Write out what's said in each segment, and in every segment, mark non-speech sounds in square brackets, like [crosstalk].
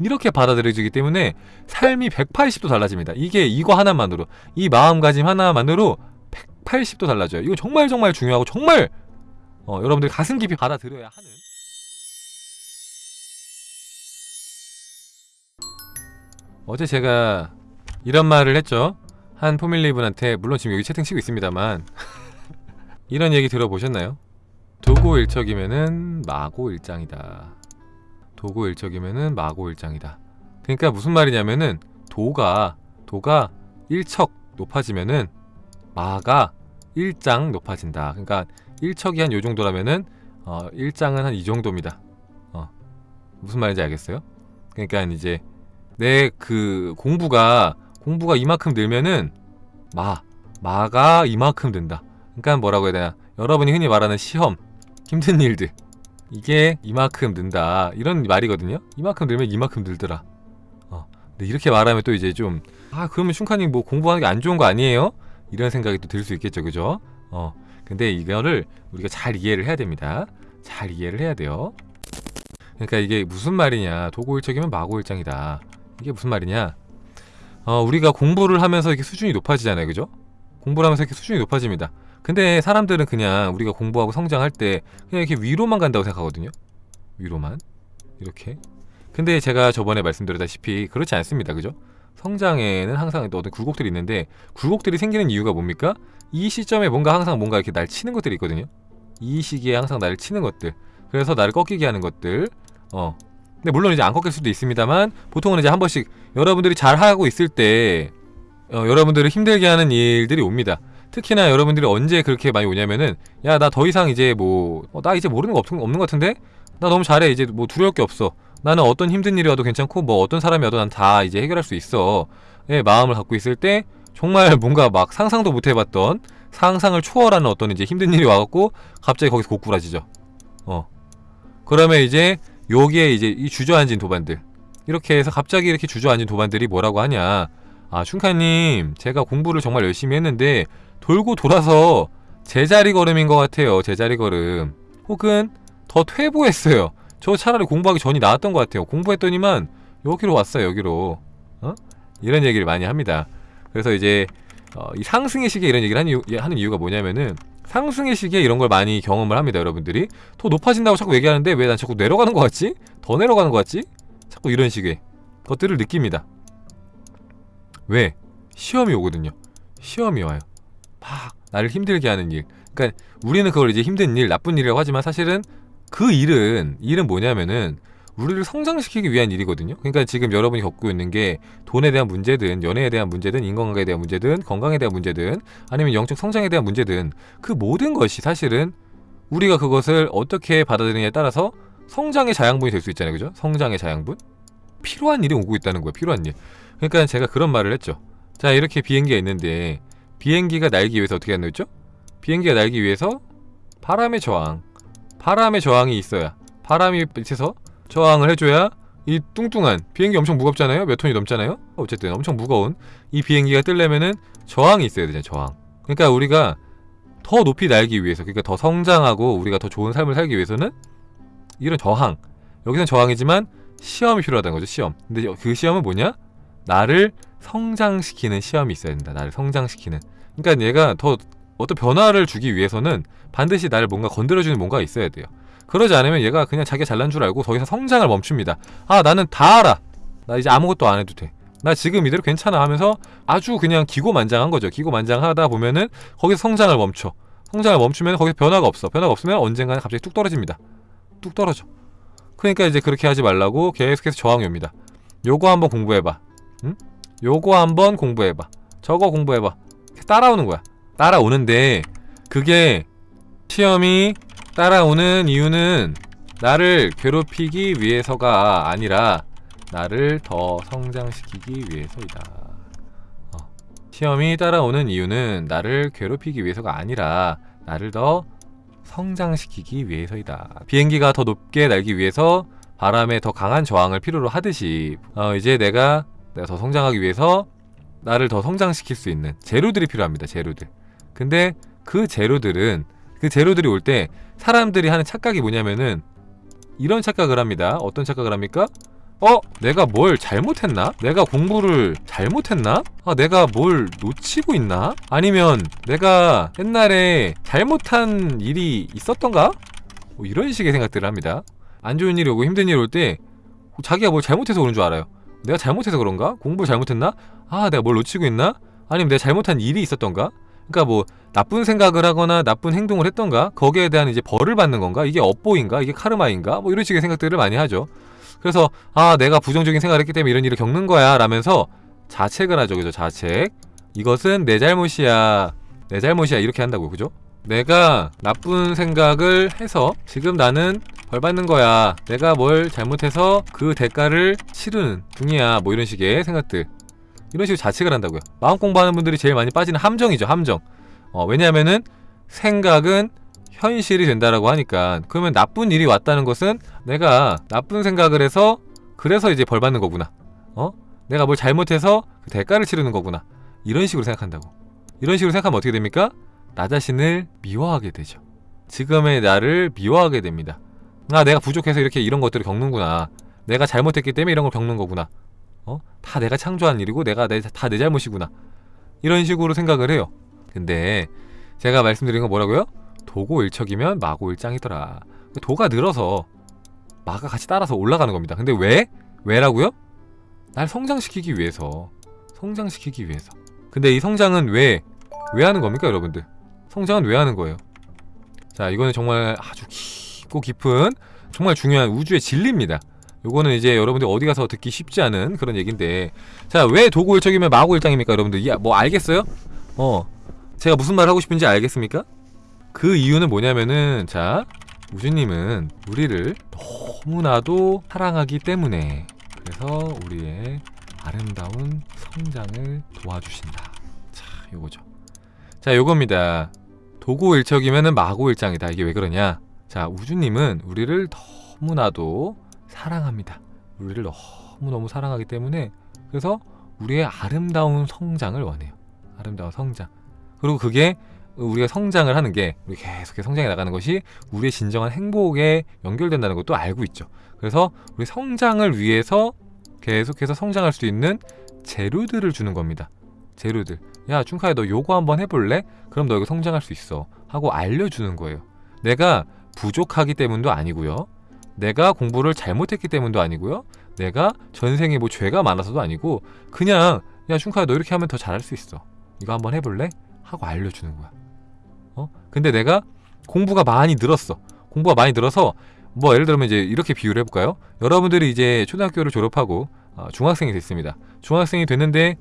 이렇게 받아들여지기 때문에 삶이 180도 달라집니다. 이게 이거 하나만으로 이 마음가짐 하나만으로 180도 달라져요. 이거 정말 정말 중요하고 정말 어, 여러분들 가슴 깊이 받아들여야 하는 어제 제가 이런 말을 했죠. 한 포밀리 분한테 물론 지금 여기 채팅 치고 있습니다만 [laughs] 이런 얘기 들어보셨나요? 도고 일척이면은 마고 일장이다. 도고일척이면은 마고일장이다. 그러니까 무슨 말이냐면은 도가 도가 일척 높아지면은 마가 일장 높아진다. 그러니까 일척이 한 요 정도라면은 어, 일장은 한 이 정도입니다. 어, 무슨 말인지 알겠어요? 그러니까 이제 내 그 공부가 공부가 이만큼 늘면은 마 마가 이만큼 된다. 그러니까 뭐라고 해야 되나? 여러분이 흔히 말하는 시험, 힘든 일들 이게 이만큼 는다 이런 말이거든요. 이만큼 늘면 이만큼 늘더라. 어, 근데 이렇게 말하면 또 이제 좀 아 그러면 슌카님 뭐 공부하는 게 안 좋은 거 아니에요? 이런 생각이 또 들 수 있겠죠, 그죠? 어, 근데 이거를 우리가 잘 이해를 해야 됩니다. 잘 이해를 해야 돼요. 그러니까 이게 무슨 말이냐? 도고일적이면 마고일장이다. 이게 무슨 말이냐? 어, 우리가 공부를 하면서 이렇게 수준이 높아지잖아요, 그죠? 공부를 하면서 이렇게 수준이 높아집니다. 근데 사람들은 그냥 우리가 공부하고 성장할 때 그냥 이렇게 위로만 간다고 생각하거든요. 위로만 이렇게. 근데 제가 저번에 말씀드렸다시피 그렇지 않습니다, 그죠? 성장에는 항상 어떤 굴곡들이 있는데 굴곡들이 생기는 이유가 뭡니까? 이 시점에 뭔가 항상 뭔가 이렇게 날 치는 것들이 있거든요. 이 시기에 항상 나를 치는 것들. 그래서 나를 꺾이게 하는 것들. 어. 근데 물론 이제 안 꺾일 수도 있습니다만 보통은 이제 한 번씩 여러분들이 잘 하고 있을 때 어, 여러분들을 힘들게 하는 일들이 옵니다. 특히나 여러분들이 언제 그렇게 많이 오냐면은 야 나 더 이상 이제 뭐나 어, 이제 모르는 거 없, 없는 것 같은데? 나 너무 잘해. 이제 뭐 두려울 게 없어. 나는 어떤 힘든 일이 와도 괜찮고 뭐 어떤 사람이 와도 난 다 이제 해결할 수 있어. 예, 마음을 갖고 있을 때 정말 뭔가 막 상상도 못 해봤던 상상을 초월하는 어떤 이제 힘든 일이 와갖고 갑자기 거기서 고꾸라지죠. 어. 그러면 이제 여기에 이제 이 주저앉은 도반들. 이렇게 해서 갑자기 이렇게 주저앉은 도반들이 뭐라고 하냐 아 춘카님 제가 공부를 정말 열심히 했는데 돌고 돌아서 제자리 걸음인 것 같아요 제자리 걸음. 혹은 더 퇴보했어요. 저 차라리 공부하기 전이 나았던 것 같아요. 공부했더니만 여기로 왔어요 여기로. 어? 이런 얘기를 많이 합니다. 그래서 이제 어, 이 상승의 시기에 이런 얘기를 하는, 이유, 하는 이유가 뭐냐면은 상승의 시기에 이런 걸 많이 경험을 합니다 여러분들이. 더 높아진다고 자꾸 얘기하는데 왜 난 자꾸 내려가는 것 같지? 더 내려가는 것 같지? 자꾸 이런 식의 것들을 느낍니다 왜? 시험이 오거든요 시험이 와요 막 나를 힘들게 하는 일 그러니까 우리는 그걸 이제 힘든 일, 나쁜 일이라고 하지만 사실은 그 일은 일은 뭐냐면은 우리를 성장시키기 위한 일이거든요 그러니까 지금 여러분이 겪고 있는 게 돈에 대한 문제든 연애에 대한 문제든 인간관계에 대한 문제든 건강에 대한 문제든 아니면 영적 성장에 대한 문제든 그 모든 것이 사실은 우리가 그것을 어떻게 받아들이느냐에 따라서 성장의 자양분이 될 수 있잖아요 그죠? 성장의 자양분? 필요한 일이 오고 있다는 거예요 필요한 일 그러니까 제가 그런 말을 했죠 자 이렇게 비행기가 있는데 비행기가 날기 위해서 어떻게 하는 거죠? 비행기가 날기 위해서 바람의 저항 바람의 저항이 있어야 바람이 밑에서 저항을 해줘야 이 뚱뚱한 비행기 엄청 무겁잖아요? 몇 톤이 넘잖아요? 어쨌든 엄청 무거운 이 비행기가 뜰려면은 저항이 있어야 되잖아요 저항 그러니까 우리가 더 높이 날기 위해서 그러니까 더 성장하고 우리가 더 좋은 삶을 살기 위해서는 이런 저항 여기서는 저항이지만 시험이 필요하다는 거죠 시험. 근데 그 시험은 뭐냐? 나를 성장시키는 시험이 있어야 된다. 나를 성장시키는. 그러니까 얘가 더 어떤 변화를 주기 위해서는 반드시 나를 뭔가 건드려주는 뭔가가 있어야 돼요. 그러지 않으면 얘가 그냥 자기가 잘난 줄 알고 더 이상 성장을 멈춥니다. 아 나는 다 알아. 나 이제 아무것도 안 해도 돼나 지금 이대로 괜찮아 하면서 아주 그냥 기고만장한 거죠. 기고만장하다 보면은 거기서 성장을 멈춰. 성장을 멈추면 거기서 변화가 없어. 변화가 없으면 언젠가는 갑자기 뚝 떨어집니다. 뚝 떨어져 그러니까 이제 그렇게 하지 말라고 계속해서 저항이 옵니다. 요거 한번 공부해봐. 응? 요거 한번 공부해봐. 저거 공부해봐. 따라오는 거야. 따라오는데 그게 시험이 따라오는 이유는 나를 괴롭히기 위해서가 아니라 나를 더 성장시키기 위해서이다. 어. 시험이 따라오는 이유는 나를 괴롭히기 위해서가 아니라 나를 더 성장시키기 위해서이다. 비행기가 더 높게 날기 위해서 바람에 더 강한 저항을 필요로 하듯이 어, 이제 내가 내가 더 성장하기 위해서 나를 더 성장시킬 수 있는 재료들이 필요합니다 재료들. 근데 그 재료들은 그 재료들이 올 때 사람들이 하는 착각이 뭐냐면은 이런 착각을 합니다. 어떤 착각을 합니까? 어? 내가 뭘 잘못했나? 내가 공부를 잘못했나? 아, 내가 뭘 놓치고 있나? 아니면 내가 옛날에 잘못한 일이 있었던가? 뭐 이런 식의 생각들을 합니다. 안 좋은 일이 오고 힘든 일이 올 때 자기가 뭘 잘못해서 그런 줄 알아요. 내가 잘못해서 그런가? 공부를 잘못했나? 아, 내가 뭘 놓치고 있나? 아니면 내가 잘못한 일이 있었던가? 그러니까 뭐 나쁜 생각을 하거나 나쁜 행동을 했던가? 거기에 대한 이제 벌을 받는 건가? 이게 업보인가? 이게 카르마인가? 뭐 이런 식의 생각들을 많이 하죠. 그래서 아 내가 부정적인 생각을 했기 때문에 이런 일을 겪는 거야 라면서 자책을 하죠. 그죠? 자책. 이것은 내 잘못이야 내 잘못이야 이렇게 한다고 그죠? 내가 나쁜 생각을 해서 지금 나는 벌 받는 거야. 내가 뭘 잘못해서 그 대가를 치르는 중이야. 뭐 이런 식의 생각들. 이런 식으로 자책을 한다고요. 마음 공부하는 분들이 제일 많이 빠지는 함정이죠 함정. 어, 왜냐하면은 생각은 현실이 된다라고 하니까 그러면 나쁜 일이 왔다는 것은 내가 나쁜 생각을 해서 그래서 이제 벌 받는 거구나. 어? 내가 뭘 잘못해서 그 대가를 치르는 거구나. 이런 식으로 생각한다고. 이런 식으로 생각하면 어떻게 됩니까? 나 자신을 미워하게 되죠. 지금의 나를 미워하게 됩니다. 아 내가 부족해서 이렇게 이런 것들을 겪는구나. 내가 잘못했기 때문에 이런 걸 겪는 거구나. 어? 다 내가 창조한 일이고 내가 다내 잘못이구나. 이런 식으로 생각을 해요. 근데 제가 말씀드린 건 뭐라고요? 도고 일척이면 마고 일장이더라 도가 늘어서 마가 같이 따라서 올라가는 겁니다 근데 왜? 왜라고요? 날 성장시키기 위해서 성장시키기 위해서 근데 이 성장은 왜? 왜 하는 겁니까 여러분들? 성장은 왜 하는 거예요? 자 이거는 정말 아주 깊고 깊은 정말 중요한 우주의 진리입니다 요거는 이제 여러분들 어디 가서 듣기 쉽지 않은 그런 얘기인데 자 왜 도고일척이면 마고 일장입니까 여러분들 야, 뭐 알겠어요? 어 제가 무슨 말 하고 싶은지 알겠습니까? 그 이유는 뭐냐면은 자 우주님은 우리를 너무나도 사랑하기 때문에 그래서 우리의 아름다운 성장을 도와주신다. 자 요거죠. 자 요겁니다. 도고일척이면은 마고일장이다. 이게 왜 그러냐? 자 우주님은 우리를 너무나도 사랑합니다. 우리를 너무너무 사랑하기 때문에 그래서 우리의 아름다운 성장을 원해요. 아름다운 성장. 그리고 그게 우리가 성장을 하는 게 우리 계속해서 성장해 나가는 것이 우리의 진정한 행복에 연결된다는 것도 알고 있죠. 그래서 우리 성장을 위해서 계속해서 성장할 수 있는 재료들을 주는 겁니다. 재료들. 야, 춘카야 너 요거 한번 해볼래? 그럼 너 이거 성장할 수 있어. 하고 알려주는 거예요. 내가 부족하기 때문도 아니고요. 내가 공부를 잘못했기 때문도 아니고요. 내가 전생에 뭐 죄가 많아서도 아니고 그냥 야 춘카야 너 이렇게 하면 더 잘할 수 있어. 이거 한번 해볼래? 하고 알려주는 거야. 어? 근데 내가 공부가 많이 늘었어. 공부가 많이 늘어서 뭐 예를 들면 이제 이렇게 비유를 해볼까요? 여러분들이 이제 초등학교를 졸업하고 어, 중학생이 됐습니다. 중학생이 됐는데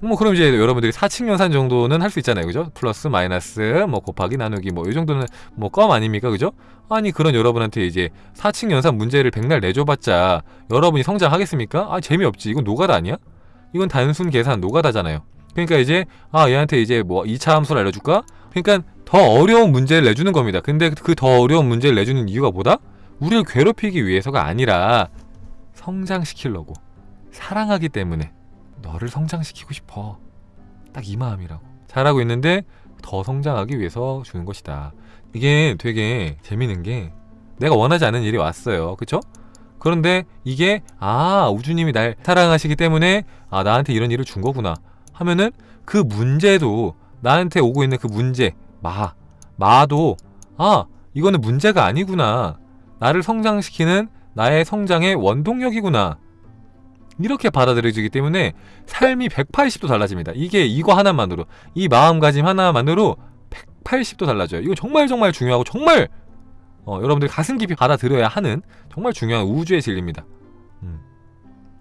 뭐 그럼 이제 여러분들이 사칙 연산 정도는 할 수 있잖아요. 그죠? 플러스 마이너스 뭐 곱하기 나누기 뭐 이 정도는 뭐 껌 아닙니까? 그죠? 아니 그런 여러분한테 이제 사칙 연산 문제를 백날 내줘봤자 여러분이 성장하겠습니까? 아 재미없지. 이건 노가다 아니야? 이건 단순 계산 노가다잖아요. 그러니까 이제 아 얘한테 이제 뭐 2차 함수를 알려줄까? 그러니까 더 어려운 문제를 내주는 겁니다. 근데 그 더 어려운 문제를 내주는 이유가 뭐다? 우리를 괴롭히기 위해서가 아니라 성장시키려고 사랑하기 때문에 너를 성장시키고 싶어 딱 이 마음이라고 잘하고 있는데 더 성장하기 위해서 주는 것이다 이게 되게 재밌는 게 내가 원하지 않은 일이 왔어요 그쵸? 그런데 이게 아 우주님이 날 사랑하시기 때문에 아 나한테 이런 일을 준 거구나 하면은 그 문제도 나한테 오고 있는 그 문제 마 마도 아 이거는 문제가 아니구나. 나를 성장시키는 나의 성장의 원동력이구나. 이렇게 받아들여지기 때문에 삶이 180도 달라집니다. 이게 이거 하나만으로 이 마음가짐 하나만으로 180도 달라져요. 이거 정말 정말 중요하고 정말 어, 여러분들 가슴 깊이 받아들여야 하는 정말 중요한 우주의 진리입니다. 음.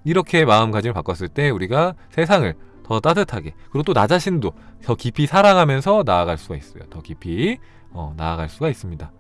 이렇게 마음가짐을 바꿨을 때 우리가 세상을 더 따뜻하게 그리고 또 나 자신도 더 깊이 사랑하면서 나아갈 수가 있어요. 더 깊이 어, 나아갈 수가 있습니다